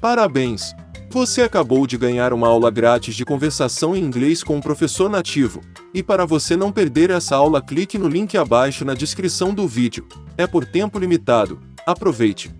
Parabéns! Você acabou de ganhar uma aula grátis de conversação em inglês com um professor nativo. E para você não perder essa aula, clique no link abaixo na descrição do vídeo. É por tempo limitado. Aproveite!